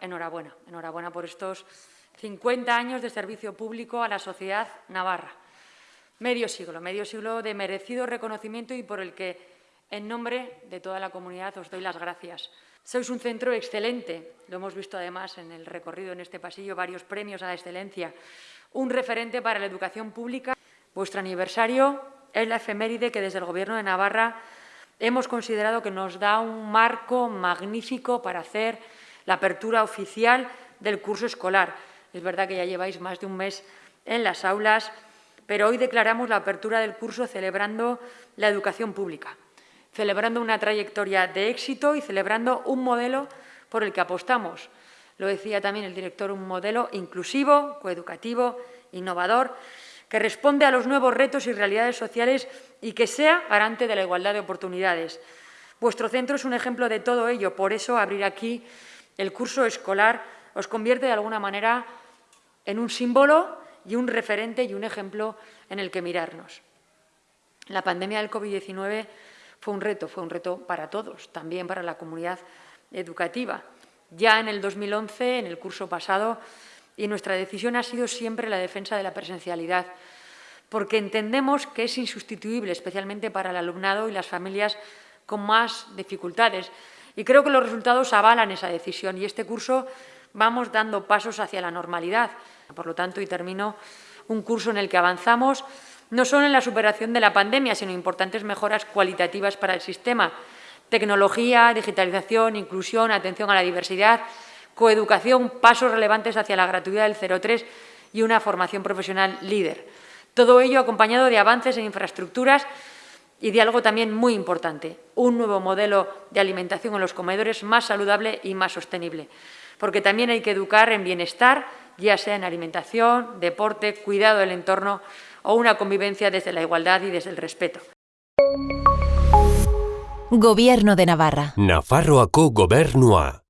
enhorabuena. Enhorabuena por estos 50 años de servicio público a la sociedad navarra. Medio siglo, medio siglo de merecido reconocimiento y por el que, en nombre de toda la comunidad, os doy las gracias. Sois un centro excelente, lo hemos visto además en el recorrido en este pasillo, varios premios a la excelencia, un referente para la educación pública. Vuestro aniversario es la efeméride que desde el Gobierno de Navarra hemos considerado que nos da un marco magnífico para hacer la apertura oficial del curso escolar. Es verdad que ya lleváis más de un mes en las aulas, pero hoy declaramos la apertura del curso celebrando la educación pública, celebrando una trayectoria de éxito y celebrando un modelo por el que apostamos. Lo decía también el director, un modelo inclusivo, coeducativo, innovador, que responde a los nuevos retos y realidades sociales y que sea garante de la igualdad de oportunidades. Vuestro centro es un ejemplo de todo ello, por eso abrir aquí el curso escolar os convierte de alguna manera en un símbolo y un referente y un ejemplo en el que mirarnos. La pandemia del COVID-19 fue un reto, fue un reto para todos, también para la comunidad educativa. Ya en el 2011, en el curso pasado, y nuestra decisión ha sido siempre la defensa de la presencialidad, porque entendemos que es insustituible, especialmente para el alumnado y las familias con más dificultades. Y creo que los resultados avalan esa decisión y este curso vamos dando pasos hacia la normalidad. Por lo tanto, y termino, un curso en el que avanzamos no solo en la superación de la pandemia, sino importantes mejoras cualitativas para el sistema. Tecnología, digitalización, inclusión, atención a la diversidad, coeducación, pasos relevantes hacia la gratuidad del 03 y una formación profesional líder. Todo ello acompañado de avances en infraestructuras y de algo también muy importante, un nuevo modelo de alimentación en los comedores más saludable y más sostenible, porque también hay que educar en bienestar, ya sea en alimentación, deporte, cuidado del entorno o una convivencia desde la igualdad y desde el respeto. Gobierno de Navarra. Nafarroako gobernua.